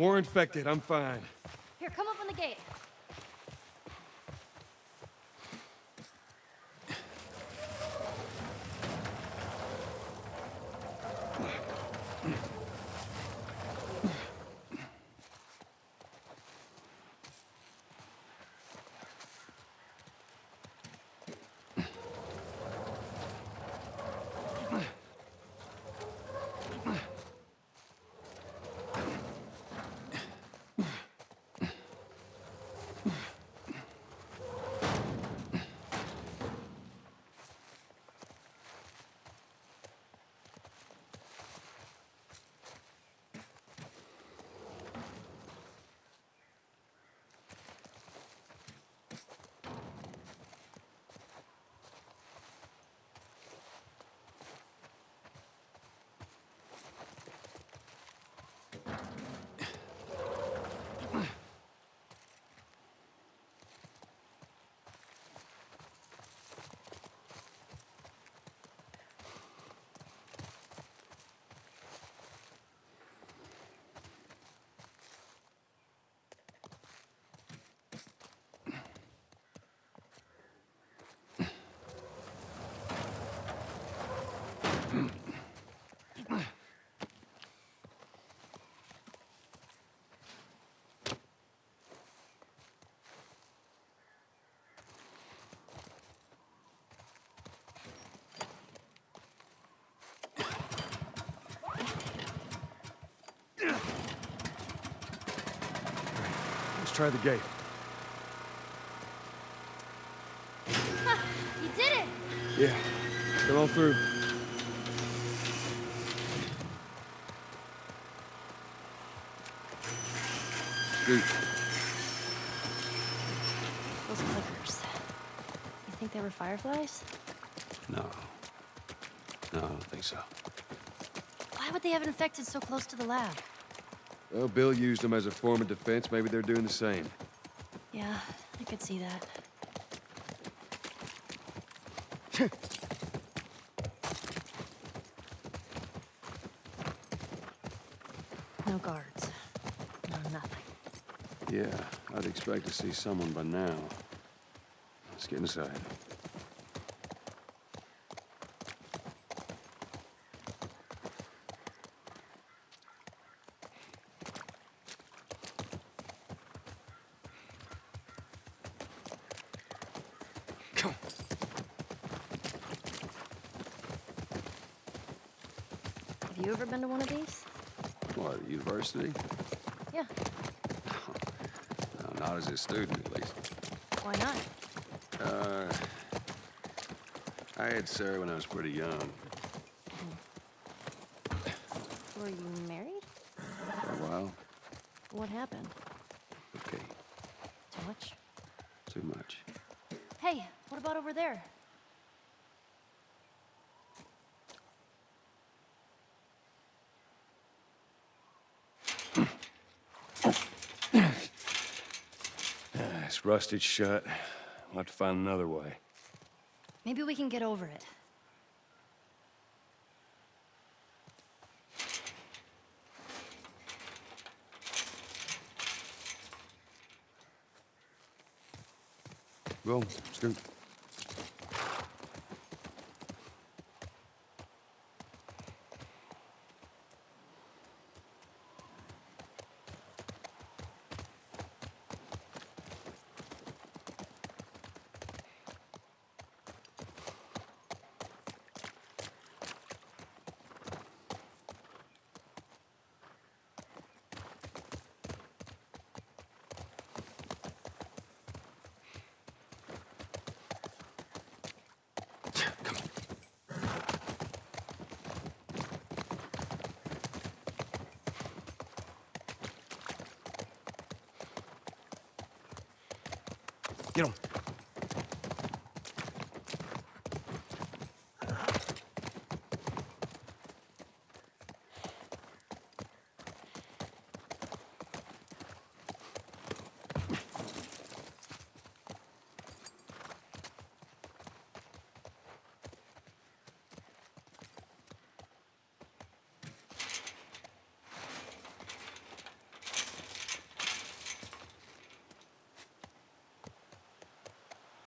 More infected, I'm fine. Here, come up on the gate. Let's try the gate. You did it! Yeah, come on through. Scoot. Those clickers. You think they were fireflies? No. No, I don't think so. Why would they have infected so close to the lab? Well, Bill used them as a form of defense. Maybe they're doing the same. Yeah, I could see that. no guards. No nothing. Yeah, I'd expect to see someone by now. Let's get inside. Come. Have you ever been to one of these? What, university? Yeah. No, not as a student, at least. Why not? Uh, I had Sarah when I was pretty young. Were you married? For a while. What happened? Okay, Too much? too much. Hey, what about over there? It's rusted shut. I'll have to find another way. Maybe we can get over it. Go, Scoot. Get him.